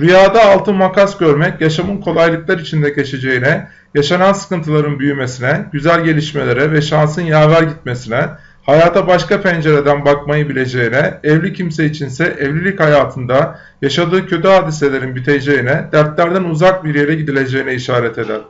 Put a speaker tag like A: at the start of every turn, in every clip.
A: Rüyada altın makas görmek yaşamın kolaylıklar içinde geçeceğine, yaşanan sıkıntıların büyümesine, güzel gelişmelere ve şansın yaver gitmesine, hayata başka pencereden bakmayı bileceğine, evli kimse içinse evlilik hayatında yaşadığı kötü hadiselerin biteceğine, dertlerden uzak bir yere gidileceğine işaret eder.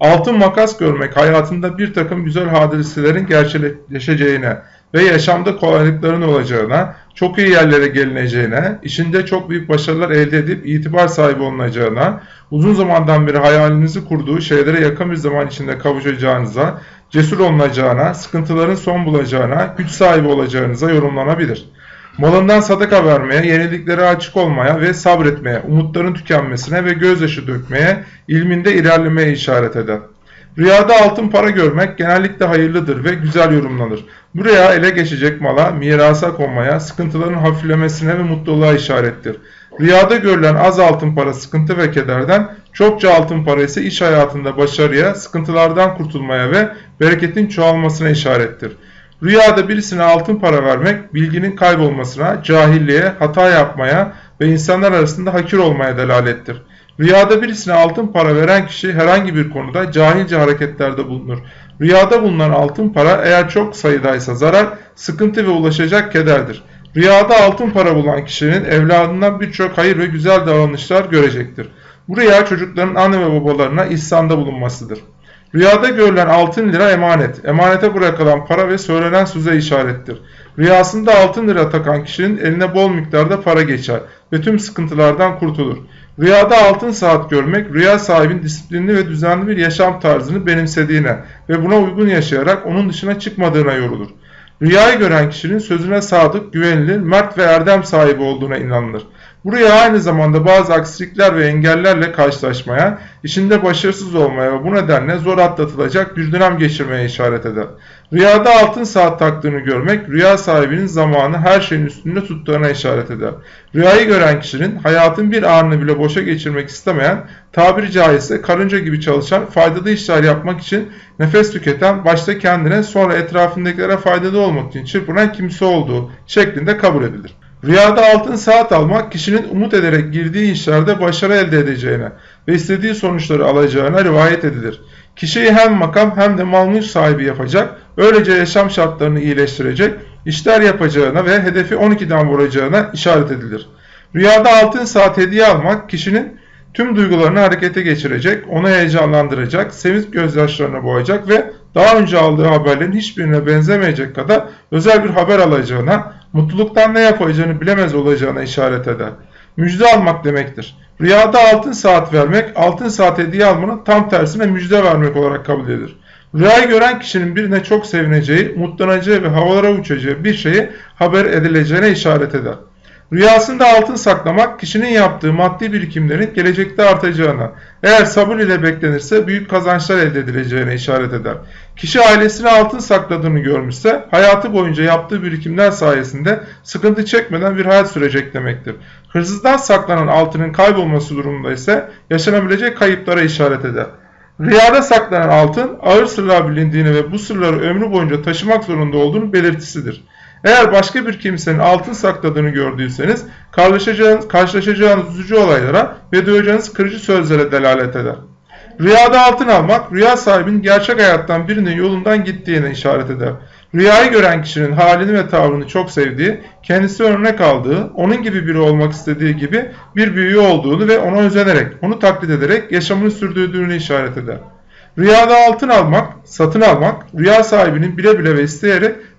A: Altın makas görmek hayatında bir takım güzel hadiselerin gerçekleşeceğine ve yaşamda kolaylıkların olacağına, çok iyi yerlere gelineceğine, işinde çok büyük başarılar elde edip itibar sahibi olunacağına, uzun zamandan beri hayalinizi kurduğu şeylere yakın bir zaman içinde kavuşacağınıza, cesur olunacağına, sıkıntıların son bulacağına, güç sahibi olacağınıza yorumlanabilir. Malından sadaka vermeye, yeniliklere açık olmaya ve sabretmeye, umutların tükenmesine ve gözyaşı dökmeye, ilminde ilerlemeye işaret eder. Rüyada altın para görmek genellikle hayırlıdır ve güzel yorumlanır. Bu rüya ele geçecek mala, mirasa konmaya, sıkıntıların hafiflemesine ve mutluluğa işarettir. Rüyada görülen az altın para sıkıntı ve kederden, çokça altın para ise iş hayatında başarıya, sıkıntılardan kurtulmaya ve bereketin çoğalmasına işarettir. Rüyada birisine altın para vermek, bilginin kaybolmasına, cahilliğe, hata yapmaya ve insanlar arasında hakir olmaya delalettir. Rüyada birisine altın para veren kişi herhangi bir konuda cahilce hareketlerde bulunur. Rüyada bulunan altın para eğer çok sayıdaysa zarar, sıkıntı ve ulaşacak kederdir. Rüyada altın para bulan kişinin evladından birçok hayır ve güzel davranışlar görecektir. Bu rüya çocukların anne ve babalarına ihsanda bulunmasıdır. Rüyada görülen altın lira emanet. Emanete bırakılan para ve söylenen söze işarettir. Rüyasında altın lira takan kişinin eline bol miktarda para geçer ve tüm sıkıntılardan kurtulur. Rüyada altın saat görmek, rüya sahibinin disiplinli ve düzenli bir yaşam tarzını benimsediğine ve buna uygun yaşayarak onun dışına çıkmadığına yorulur. Rüyayı gören kişinin sözüne sadık, güvenilir, mert ve erdem sahibi olduğuna inanılır. Bu rüya aynı zamanda bazı aksilikler ve engellerle karşılaşmaya, işinde başarısız olmaya ve bu nedenle zor atlatılacak bir dönem geçirmeye işaret eder. Rüyada altın saat taktığını görmek, rüya sahibinin zamanı her şeyin üstünde tuttuğuna işaret eder. Rüyayı gören kişinin hayatın bir anını bile boşa geçirmek istemeyen, tabiri caizse karınca gibi çalışan, faydalı işler yapmak için nefes tüketen, başta kendine sonra etrafındakilere faydalı olmak için çırpınan kimse olduğu şeklinde kabul edilir. Rüyada altın saat almak kişinin umut ederek girdiği işlerde başarı elde edeceğine ve istediği sonuçları alacağına rivayet edilir. Kişiyi hem makam hem de mal mülk sahibi yapacak, öylece yaşam şartlarını iyileştirecek, işler yapacağına ve hedefi 12'den vuracağına işaret edilir. Rüyada altın saat hediye almak kişinin tüm duygularını harekete geçirecek, onu heyecanlandıracak, sevinç gözyaşlarına boğacak ve daha önce aldığı haberlerin hiçbirine benzemeyecek kadar özel bir haber alacağına, mutluluktan ne yapacağını bilemez olacağına işaret eder. Müjde almak demektir. Rüyada altın saat vermek, altın saat hediye almanın tam tersine müjde vermek olarak kabul edilir. Rüyayı gören kişinin birine çok sevineceği, mutlanacağı ve havalara uçacağı bir şeyi haber edileceğine işaret eder. Rüyasında altın saklamak kişinin yaptığı maddi birikimlerin gelecekte artacağına, eğer sabır ile beklenirse büyük kazançlar elde edileceğine işaret eder. Kişi ailesine altın sakladığını görmüşse hayatı boyunca yaptığı birikimler sayesinde sıkıntı çekmeden bir hayat sürecek demektir. Hırsızdan saklanan altının kaybolması durumunda ise yaşanabilecek kayıplara işaret eder. Rüyada saklanan altın ağır sırlar bilindiğini ve bu sırları ömrü boyunca taşımak zorunda olduğunu belirtisidir. Eğer başka bir kimsenin altın sakladığını gördüyseniz karşılaşacağınız, karşılaşacağınız üzücü olaylara ve duyacağınız kırıcı sözlere delalet eder. Rüyada altın almak, rüya sahibinin gerçek hayattan birinin yolundan gittiğine işaret eder. Rüyayı gören kişinin halini ve tavrını çok sevdiği, kendisi örnek aldığı, onun gibi biri olmak istediği gibi bir büyüğü olduğunu ve ona özenerek, onu taklit ederek yaşamını sürdürdüğünü işaret eder. Rüyada altın almak, satın almak, rüya sahibinin bile bile ve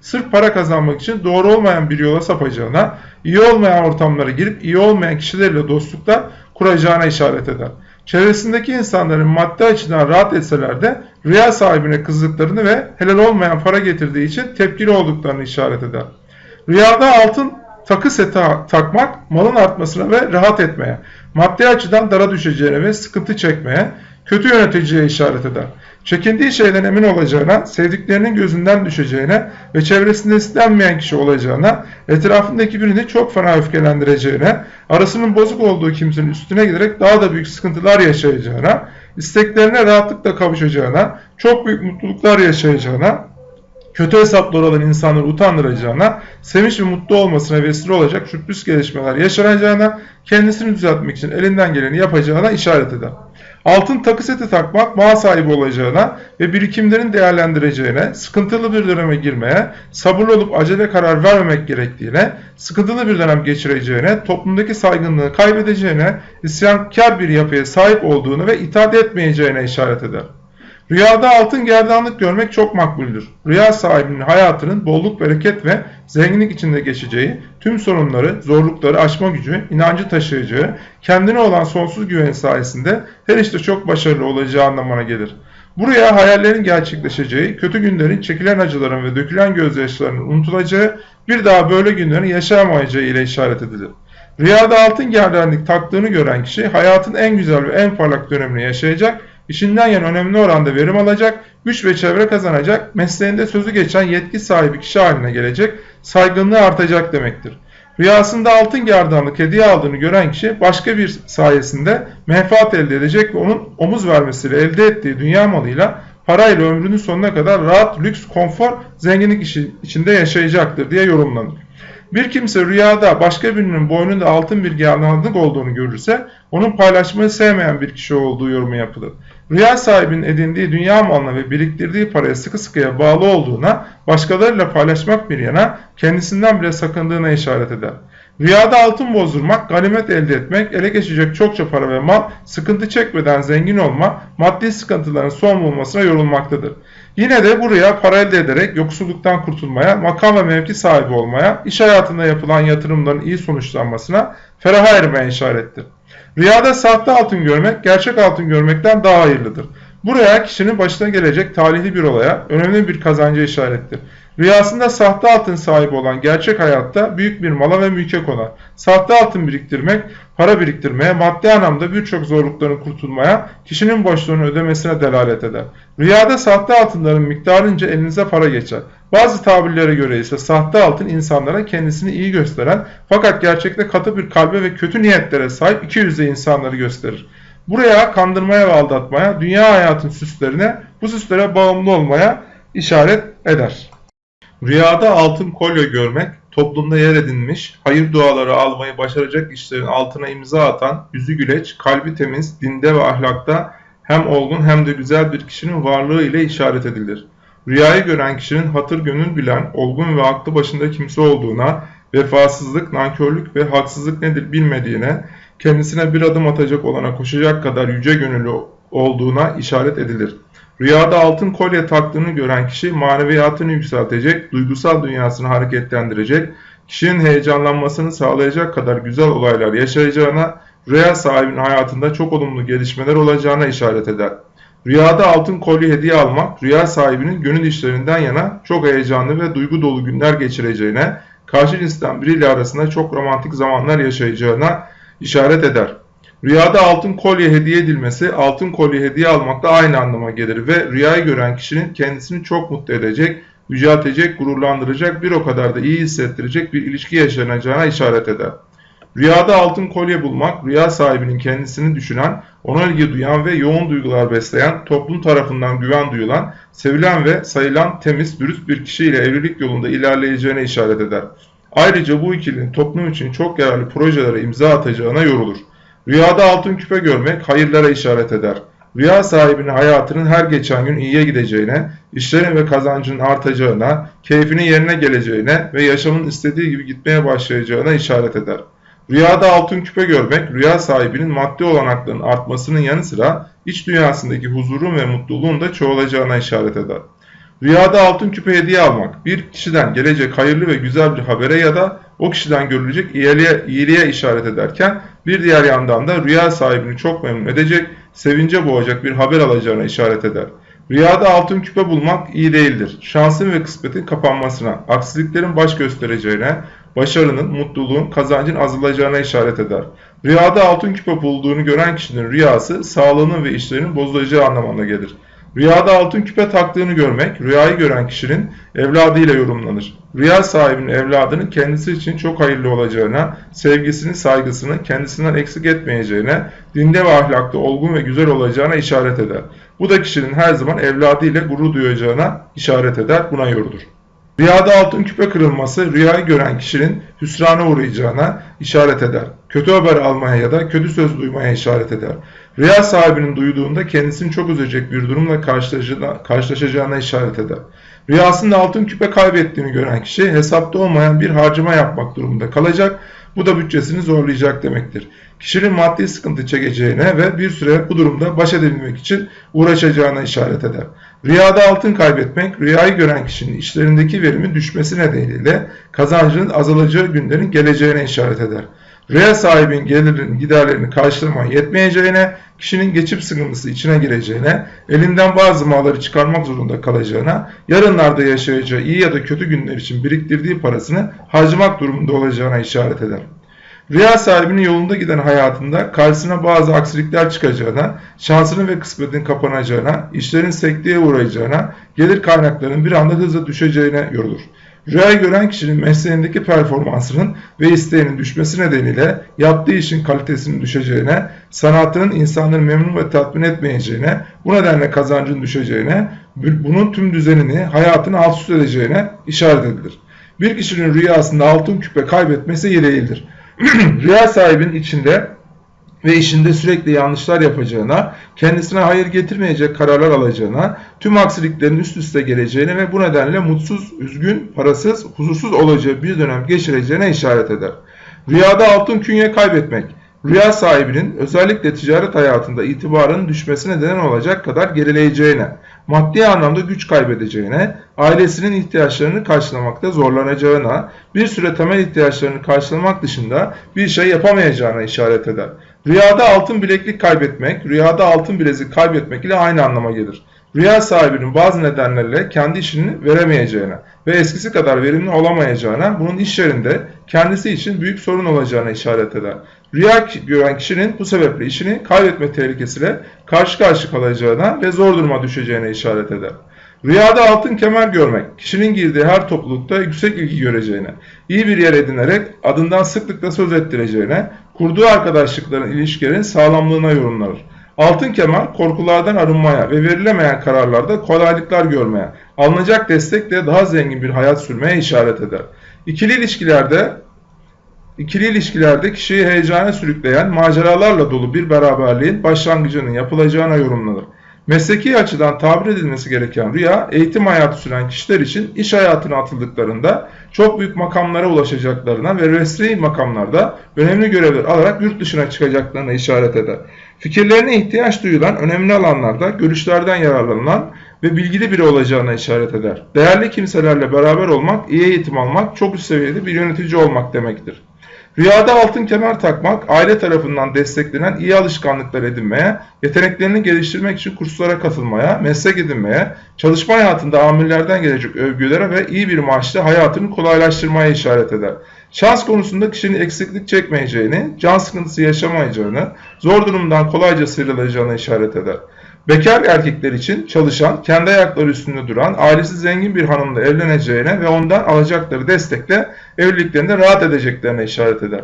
A: sırf para kazanmak için doğru olmayan bir yola sapacağına, iyi olmayan ortamlara girip iyi olmayan kişilerle dostluklar kuracağına işaret eder. Çevresindeki insanların maddi açıdan rahat etseler de rüya sahibine kızdıklarını ve helal olmayan para getirdiği için tepkili olduklarını işaret eder. Rüyada altın takı seti takmak malın artmasına ve rahat etmeye, maddi açıdan dara düşeceğine ve sıkıntı çekmeye, kötü yöneticiye işaret eder. Çekindiği şeyden emin olacağına, sevdiklerinin gözünden düşeceğine ve çevresinde istenmeyen kişi olacağına, etrafındaki birini çok fena öfkelendireceğine, arasının bozuk olduğu kimsenin üstüne giderek daha da büyük sıkıntılar yaşayacağına, isteklerine rahatlıkla kavuşacağına, çok büyük mutluluklar yaşayacağına, kötü hesapları olan insanları utandıracağına, sevinç ve mutlu olmasına vesile olacak sürpriz gelişmeler yaşanacağına, kendisini düzeltmek için elinden geleni yapacağına işaret eder. Altın takı seti takmak mal sahibi olacağına ve birikimlerin değerlendireceğine, sıkıntılı bir döneme girmeye, sabırlı olup acele karar vermemek gerektiğine, sıkıntılı bir dönem geçireceğine, toplumdaki saygınlığı kaybedeceğine, isyankar bir yapıya sahip olduğunu ve itaat etmeyeceğine işaret eder. Rüyada altın gerdanlık görmek çok makbuldür. Rüya sahibinin hayatının bolluk, bereket ve zenginlik içinde geçeceği, tüm sorunları, zorlukları aşma gücü, inancı taşıyacağı, kendine olan sonsuz güven sayesinde her işte çok başarılı olacağı anlamına gelir. Bu rüya hayallerin gerçekleşeceği, kötü günlerin, çekilen acıların ve dökülen gözyaşlarının unutulacağı, bir daha böyle günlerin yaşayamayacağı ile işaret edilir. Rüyada altın gerdanlık taktığını gören kişi hayatın en güzel ve en parlak dönemini yaşayacak işinden yan önemli oranda verim alacak, güç ve çevre kazanacak, mesleğinde sözü geçen yetki sahibi kişi haline gelecek, saygınlığı artacak demektir. Rüyasında altın gerdanlık hediye aldığını gören kişi başka bir sayesinde menfaat elde edecek ve onun omuz vermesiyle elde ettiği dünya malıyla parayla ömrünün sonuna kadar rahat, lüks, konfor, zenginlik işi içinde yaşayacaktır diye yorumlanır. Bir kimse rüyada başka birinin boynunda altın bir gerdanlık olduğunu görürse onun paylaşmayı sevmeyen bir kişi olduğu yorumu yapılır. Rüya sahibinin edindiği dünya malına ve biriktirdiği paraya sıkı sıkıya bağlı olduğuna, başkalarıyla paylaşmak bir yana kendisinden bile sakındığına işaret eder. Rüyada altın bozdurmak, ganimet elde etmek, ele geçecek çokça para ve mal, sıkıntı çekmeden zengin olma, maddi sıkıntıların son bulmasına yorulmaktadır. Yine de bu rüya para elde ederek yoksulluktan kurtulmaya, makam ve mevki sahibi olmaya, iş hayatında yapılan yatırımların iyi sonuçlanmasına, feraha ermeye işarettir. Rüyada sahte altın görmek, gerçek altın görmekten daha hayırlıdır. Bu rüya kişinin başına gelecek talihli bir olaya, önemli bir kazanca işarettir. Rüyasında sahte altın sahibi olan gerçek hayatta büyük bir mala ve mülke konar. Sahte altın biriktirmek, para biriktirmeye, maddi anlamda birçok zorlukların kurtulmaya, kişinin borçlarını ödemesine delalet eder. Rüyada sahte altınların miktarınca elinize para geçer. Bazı tabirlere göre ise sahte altın insanlara kendisini iyi gösteren fakat gerçekte katı bir kalbe ve kötü niyetlere sahip iki yüzde insanları gösterir. Buraya kandırmaya ve aldatmaya, dünya hayatın süslerine, bu süslere bağımlı olmaya işaret eder. Rüyada altın kolye görmek, toplumda yer edinmiş, hayır duaları almayı başaracak kişilerin altına imza atan, yüzü güleç, kalbi temiz, dinde ve ahlakta hem olgun hem de güzel bir kişinin varlığı ile işaret edilir. Rüyayı gören kişinin hatır gönül bilen, olgun ve aklı başında kimse olduğuna, vefasızlık, nankörlük ve haksızlık nedir bilmediğine, kendisine bir adım atacak olana koşacak kadar yüce gönüllü olduğuna işaret edilir. Rüyada altın kolye taktığını gören kişi maneviyatını yükseltecek, duygusal dünyasını hareketlendirecek, kişinin heyecanlanmasını sağlayacak kadar güzel olaylar yaşayacağına, rüya sahibinin hayatında çok olumlu gelişmeler olacağına işaret eder. Rüyada altın kolye hediye almak, rüya sahibinin gönül işlerinden yana çok heyecanlı ve duygu dolu günler geçireceğine, karşı cinsten biriyle arasında çok romantik zamanlar yaşayacağına işaret eder. Rüyada altın kolye hediye edilmesi, altın kolye hediye almakla aynı anlama gelir ve rüyayı gören kişinin kendisini çok mutlu edecek, yüceltecek, gururlandıracak, bir o kadar da iyi hissettirecek bir ilişki yaşanacağına işaret eder. Rüyada altın kolye bulmak, rüya sahibinin kendisini düşünen, ona ilgi duyan ve yoğun duygular besleyen, toplum tarafından güven duyulan, sevilen ve sayılan temiz, dürüst bir kişiyle evlilik yolunda ilerleyeceğine işaret eder. Ayrıca bu ikilinin toplum için çok yararlı projelere imza atacağına yorulur. Rüyada altın küpe görmek hayırlara işaret eder. Rüya sahibinin hayatının her geçen gün iyiye gideceğine, işlerin ve kazancının artacağına, keyfinin yerine geleceğine ve yaşamın istediği gibi gitmeye başlayacağına işaret eder. Rüyada altın küpe görmek, rüya sahibinin maddi olanaklarının artmasının yanı sıra iç dünyasındaki huzurun ve mutluluğun da çoğalacağına işaret eder. Rüyada altın küpe hediye almak, bir kişiden gelecek hayırlı ve güzel bir habere ya da o kişiden görülecek iyiliğe, iyiliğe işaret ederken bir diğer yandan da rüya sahibini çok memnun edecek, sevince boğacak bir haber alacağına işaret eder. Rüyada altın küpe bulmak iyi değildir. Şansın ve kısmetin kapanmasına, aksiliklerin baş göstereceğine, başarının, mutluluğun, kazancın azalacağına işaret eder. Rüyada altın küpe bulduğunu gören kişinin rüyası, sağlığının ve işlerinin bozulacağı anlamına gelir. Rüyada altın küpe taktığını görmek, rüyayı gören kişinin evladıyla yorumlanır. Rüya sahibinin evladının kendisi için çok hayırlı olacağına, sevgisini, saygısını kendisinden eksik etmeyeceğine, dinde ve ahlakta olgun ve güzel olacağına işaret eder. Bu da kişinin her zaman evladıyla gurur duyacağına işaret eder, buna yorulur. Rüyada altın küpe kırılması rüyayı gören kişinin hüsrana uğrayacağına işaret eder. Kötü haber almaya ya da kötü söz duymaya işaret eder. Rüya sahibinin duyduğunda kendisini çok üzecek bir durumla karşılaşacağına, işaret eder. Rüyasında altın küpe kaybettiğini gören kişi hesapta olmayan bir harcama yapmak durumunda kalacak. Bu da bütçesini zorlayacak demektir. Kişinin maddi sıkıntı çekeceğine ve bir süre bu durumda baş edebilmek için uğraşacağına işaret eder. Rüyada altın kaybetmek, rüyayı gören kişinin işlerindeki verimin düşmesi nedeniyle kazancının azalacağı günlerin geleceğine işaret eder. Rüya sahibinin gelirinin giderlerini karşılamaya yetmeyeceğine, kişinin geçim sıkıntısı içine gireceğine, elinden bazı malları çıkarmak zorunda kalacağına, yarınlarda yaşayacağı iyi ya da kötü günler için biriktirdiği parasını harcamak durumunda olacağına işaret eder. Rüya sahibinin yolunda giden hayatında karşısına bazı aksilikler çıkacağına, şansının ve kısmetin kapanacağına, işlerin sekteye uğrayacağına, gelir kaynaklarının bir anda hızla düşeceğine yorulur. Rüyayı gören kişinin mesleğindeki performansının ve isteğinin düşmesi nedeniyle yaptığı işin kalitesinin düşeceğine, sanatının insanları memnun ve tatmin etmeyeceğine, bu nedenle kazancın düşeceğine, bunun tüm düzenini, hayatını alt üst edeceğine işaret edilir. Bir kişinin rüyasında altın küpe kaybetmesi iyi değildir. Rüya sahibinin içinde ve işinde sürekli yanlışlar yapacağına, kendisine hayır getirmeyecek kararlar alacağına, tüm aksiliklerin üst üste geleceğine ve bu nedenle mutsuz, üzgün, parasız, huzursuz olacağı bir dönem geçireceğine işaret eder. Rüyada altın künye kaybetmek, rüya sahibinin özellikle ticaret hayatında itibarının düşmesine neden olacak kadar gerileyeceğine, maddi anlamda güç kaybedeceğine, ailesinin ihtiyaçlarını karşılamakta zorlanacağına, bir süre temel ihtiyaçlarını karşılamak dışında bir şey yapamayacağına işaret eder. Rüyada altın bileklik kaybetmek, rüyada altın bilezik kaybetmek ile aynı anlama gelir. Rüya sahibinin bazı nedenlerle kendi işini veremeyeceğine ve eskisi kadar verimli olamayacağına, bunun iş yerinde kendisi için büyük sorun olacağına işaret eder. Rüya gören kişinin bu sebeple işini kaybetme tehlikesiyle karşı karşı kalacağına ve zor duruma düşeceğine işaret eder. Rüyada altın kemer görmek, kişinin girdiği her toplulukta yüksek ilgi göreceğine, iyi bir yer edinerek adından sıklıkla söz ettireceğine, kurduğu arkadaşlıkların ilişkilerin sağlamlığına yorumlanır. Altın kemer korkulardan arınmaya ve verilemeyen kararlarda kolaylıklar görmeye, alınacak destekle daha zengin bir hayat sürmeye işaret eder. İkili ilişkilerde İkili ilişkilerde kişiyi heyecana sürükleyen maceralarla dolu bir beraberliğin başlangıcının yapılacağına yorumlanır. Mesleki açıdan tabir edilmesi gereken rüya, eğitim hayatı süren kişiler için iş hayatına atıldıklarında çok büyük makamlara ulaşacaklarına ve resmi makamlarda önemli görevler alarak yurt dışına çıkacaklarına işaret eder. Fikirlerine ihtiyaç duyulan önemli alanlarda görüşlerden yararlanılan ve bilgili biri olacağına işaret eder. Değerli kimselerle beraber olmak, iyi eğitim almak, çok üst seviyede bir yönetici olmak demektir. Rüyada altın kemer takmak, aile tarafından desteklenen iyi alışkanlıklar edinmeye, yeteneklerini geliştirmek için kurslara katılmaya, meslek edinmeye, çalışma hayatında amirlerden gelecek övgülere ve iyi bir maaşla hayatını kolaylaştırmaya işaret eder. Şans konusunda kişinin eksiklik çekmeyeceğini, can sıkıntısı yaşamayacağını, zor durumdan kolayca sıyrılacağını işaret eder. Bekar erkekler için çalışan, kendi ayakları üstünde duran, ailesi zengin bir hanımla evleneceğine ve ondan alacakları destekle evliliklerinde rahat edeceklerine işaret eder.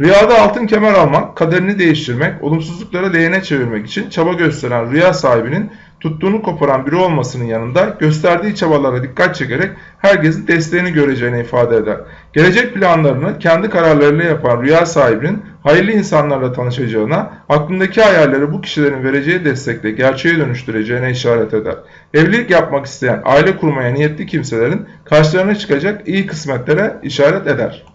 A: Rüyada altın kemer almak, kaderini değiştirmek, olumsuzlukları lehine çevirmek için çaba gösteren rüya sahibinin tuttuğunu koparan biri olmasının yanında gösterdiği çabalara dikkat çekerek herkesin desteğini göreceğini ifade eder. Gelecek planlarını kendi kararlarıyla yapan rüya sahibinin hayırlı insanlarla tanışacağına, aklındaki hayalleri bu kişilerin vereceği destekle gerçeğe dönüştüreceğine işaret eder. Evlilik yapmak isteyen, aile kurmaya niyetli kimselerin karşılarına çıkacak iyi kısmetlere işaret eder.